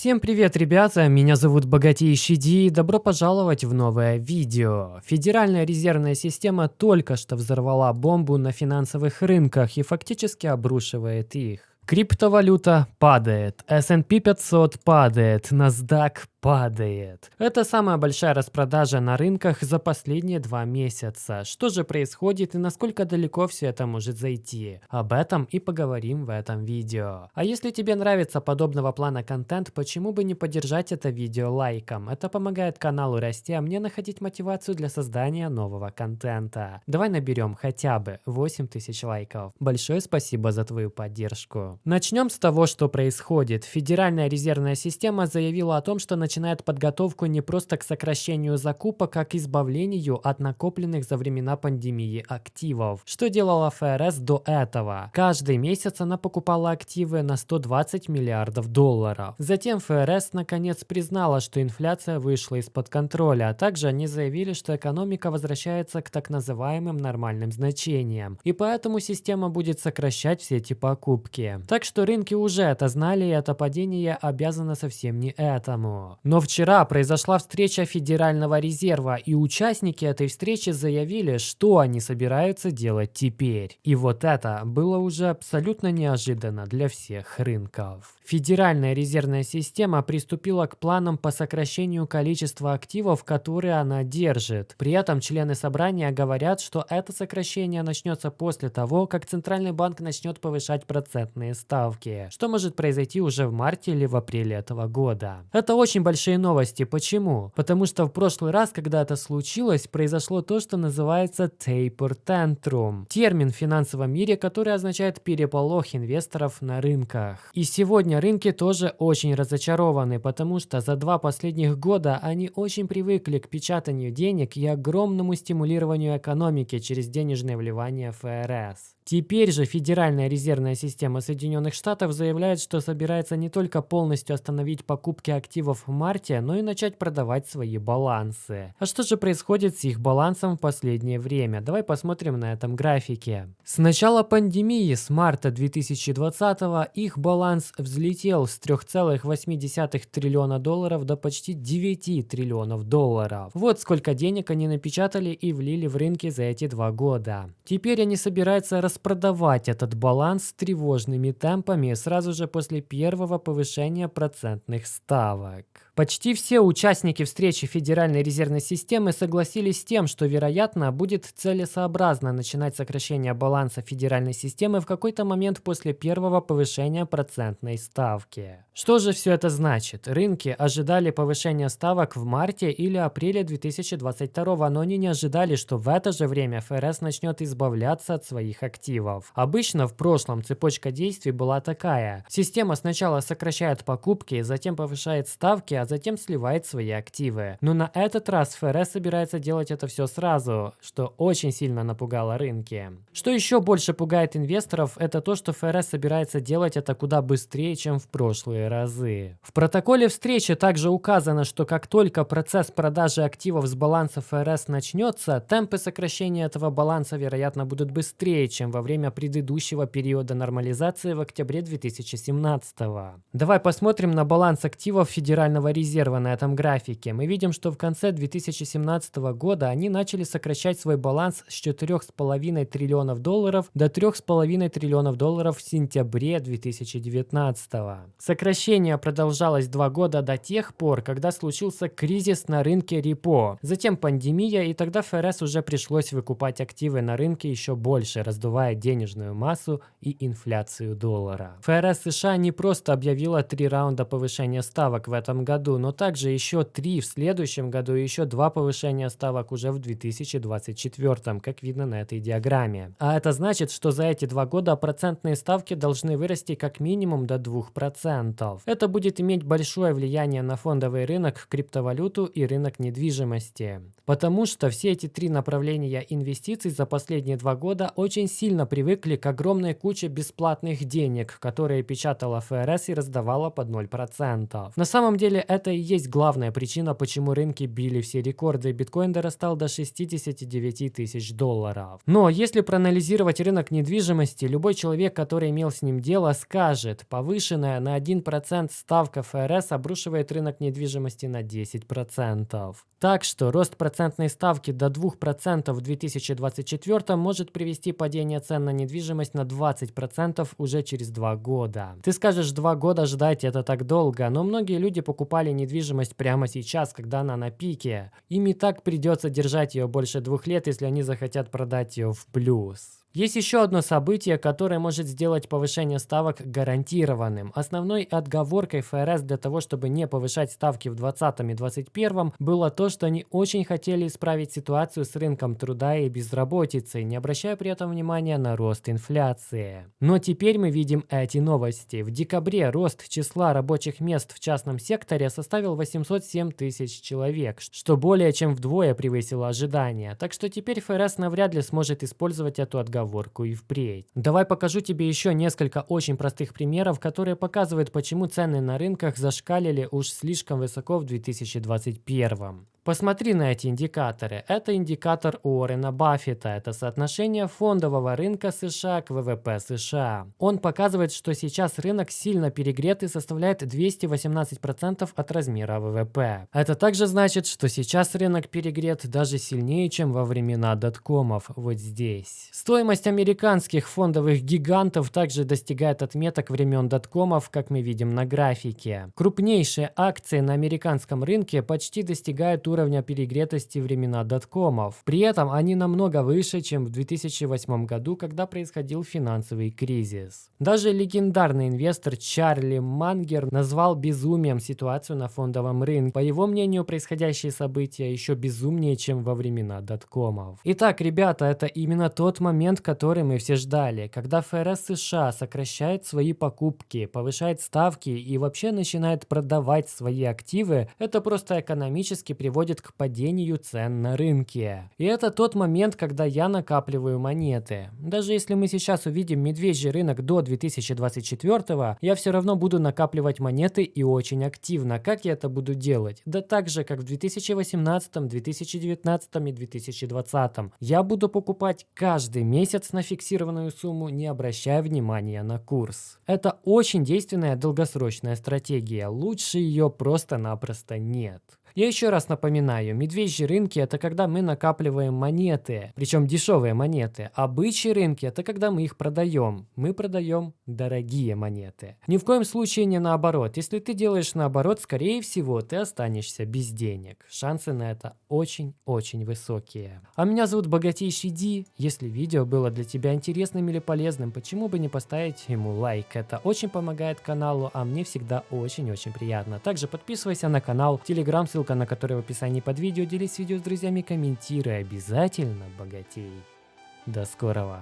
Всем привет, ребята! Меня зовут Богатейший Ди и добро пожаловать в новое видео. Федеральная резервная система только что взорвала бомбу на финансовых рынках и фактически обрушивает их. Криптовалюта падает, S&P 500 падает, NASDAQ падает. Это самая большая распродажа на рынках за последние два месяца. Что же происходит и насколько далеко все это может зайти? Об этом и поговорим в этом видео. А если тебе нравится подобного плана контент, почему бы не поддержать это видео лайком? Это помогает каналу расти, а мне находить мотивацию для создания нового контента. Давай наберем хотя бы 8000 лайков. Большое спасибо за твою поддержку. Начнем с того, что происходит. Федеральная резервная система заявила о том, что на начинает подготовку не просто к сокращению закупок, а к избавлению от накопленных за времена пандемии активов. Что делала ФРС до этого? Каждый месяц она покупала активы на 120 миллиардов долларов. Затем ФРС наконец признала, что инфляция вышла из-под контроля, а также они заявили, что экономика возвращается к так называемым нормальным значениям, и поэтому система будет сокращать все эти покупки. Так что рынки уже это знали, и это падение обязано совсем не этому. Но вчера произошла встреча Федерального резерва, и участники этой встречи заявили, что они собираются делать теперь. И вот это было уже абсолютно неожиданно для всех рынков. Федеральная резервная система приступила к планам по сокращению количества активов, которые она держит. При этом члены собрания говорят, что это сокращение начнется после того, как Центральный банк начнет повышать процентные ставки, что может произойти уже в марте или в апреле этого года. Это очень большие новости. Почему? Потому что в прошлый раз, когда это случилось, произошло то, что называется taper tantrum. Термин в финансовом мире, который означает переполох инвесторов на рынках. И сегодня рынки тоже очень разочарованы, потому что за два последних года они очень привыкли к печатанию денег и огромному стимулированию экономики через денежные вливания ФРС. Теперь же Федеральная резервная система Соединенных Штатов заявляет, что собирается не только полностью остановить покупки активов в марте, но и начать продавать свои балансы. А что же происходит с их балансом в последнее время? Давай посмотрим на этом графике. С начала пандемии, с марта 2020, их баланс взлетел с 3,8 триллиона долларов до почти 9 триллионов долларов. Вот сколько денег они напечатали и влили в рынки за эти два года. Теперь они собираются распространять продавать этот баланс тревожными темпами сразу же после первого повышения процентных ставок. Почти все участники встречи Федеральной резервной системы согласились с тем, что, вероятно, будет целесообразно начинать сокращение баланса федеральной системы в какой-то момент после первого повышения процентной ставки. Что же все это значит? Рынки ожидали повышения ставок в марте или апреле 2022, но они не ожидали, что в это же время ФРС начнет избавляться от своих активов. Обычно в прошлом цепочка действий была такая. Система сначала сокращает покупки, затем повышает ставки, а затем сливает свои активы. Но на этот раз ФРС собирается делать это все сразу, что очень сильно напугало рынки. Что еще больше пугает инвесторов, это то, что ФРС собирается делать это куда быстрее, чем в прошлые разы. В протоколе встречи также указано, что как только процесс продажи активов с баланса ФРС начнется, темпы сокращения этого баланса, вероятно, будут быстрее, чем во время предыдущего периода нормализации в октябре 2017 Давай посмотрим на баланс активов Федерального резерва на этом графике, мы видим, что в конце 2017 года они начали сокращать свой баланс с 4,5 триллионов долларов до 3,5 триллионов долларов в сентябре 2019. Сокращение продолжалось два года до тех пор, когда случился кризис на рынке репо, затем пандемия, и тогда ФРС уже пришлось выкупать активы на рынке еще больше, раздувая денежную массу и инфляцию доллара. ФРС США не просто объявила три раунда повышения ставок в этом году, году, но также еще три в следующем году и еще два повышения ставок уже в 2024, как видно на этой диаграмме. А это значит, что за эти два года процентные ставки должны вырасти как минимум до 2%. Это будет иметь большое влияние на фондовый рынок, криптовалюту и рынок недвижимости. Потому что все эти три направления инвестиций за последние два года очень сильно привыкли к огромной куче бесплатных денег, которые печатала ФРС и раздавала под 0%. На самом деле это и есть главная причина, почему рынки били все рекорды. Биткоин дорастал до 69 тысяч долларов. Но если проанализировать рынок недвижимости, любой человек, который имел с ним дело, скажет, повышенная на 1% ставка ФРС обрушивает рынок недвижимости на 10%. Так что рост процентной ставки до 2% в 2024 может привести падение цен на недвижимость на 20% уже через 2 года. Ты скажешь, 2 года ждать это так долго, но многие люди покупали недвижимость прямо сейчас, когда она на пике. Им и так придется держать ее больше двух лет, если они захотят продать ее в плюс. Есть еще одно событие, которое может сделать повышение ставок гарантированным. Основной отговоркой ФРС для того, чтобы не повышать ставки в 2020 и 2021 было то, что они очень хотели исправить ситуацию с рынком труда и безработицей, не обращая при этом внимания на рост инфляции. Но теперь мы видим эти новости. В декабре рост числа рабочих мест в частном секторе составил 807 тысяч человек, что более чем вдвое превысило ожидания. Так что теперь ФРС навряд ли сможет использовать эту отговорку отговорку и впредь. Давай покажу тебе еще несколько очень простых примеров, которые показывают, почему цены на рынках зашкалили уж слишком высоко в 2021. Посмотри на эти индикаторы. Это индикатор Уоррена Баффета. Это соотношение фондового рынка США к ВВП США. Он показывает, что сейчас рынок сильно перегрет и составляет 218% от размера ВВП. Это также значит, что сейчас рынок перегрет даже сильнее, чем во времена доткомов, вот здесь. Стоимость американских фондовых гигантов также достигает отметок времен доткомов, как мы видим на графике. Крупнейшие акции на американском рынке почти достигают уровня перегретости времена доткомов. При этом они намного выше, чем в 2008 году, когда происходил финансовый кризис. Даже легендарный инвестор Чарли Мангер назвал безумием ситуацию на фондовом рынке. По его мнению, происходящие события еще безумнее, чем во времена доткомов. Итак, ребята, это именно тот момент, который мы все ждали, когда ФРС США сокращает свои покупки, повышает ставки и вообще начинает продавать свои активы, это просто экономически приводит приводит к падению цен на рынке. И это тот момент, когда я накапливаю монеты. Даже если мы сейчас увидим медвежий рынок до 2024, я все равно буду накапливать монеты и очень активно. Как я это буду делать? Да так же, как в 2018, 2019 и 2020. Я буду покупать каждый месяц на фиксированную сумму, не обращая внимания на курс. Это очень действенная долгосрочная стратегия. Лучше ее просто-напросто нет. Я еще раз напоминаю, медвежьи рынки это когда мы накапливаем монеты, причем дешевые монеты, а бычьи рынки это когда мы их продаем. Мы продаем дорогие монеты. Ни в коем случае не наоборот. Если ты делаешь наоборот, скорее всего ты останешься без денег. Шансы на это очень-очень высокие. А меня зовут Богатейший Ди. Если видео было для тебя интересным или полезным, почему бы не поставить ему лайк? Это очень помогает каналу, а мне всегда очень-очень приятно. Также подписывайся на канал, телеграм, ссылка ссылка на которую в описании под видео. Делись видео с друзьями, комментируй, обязательно богатей. До скорого!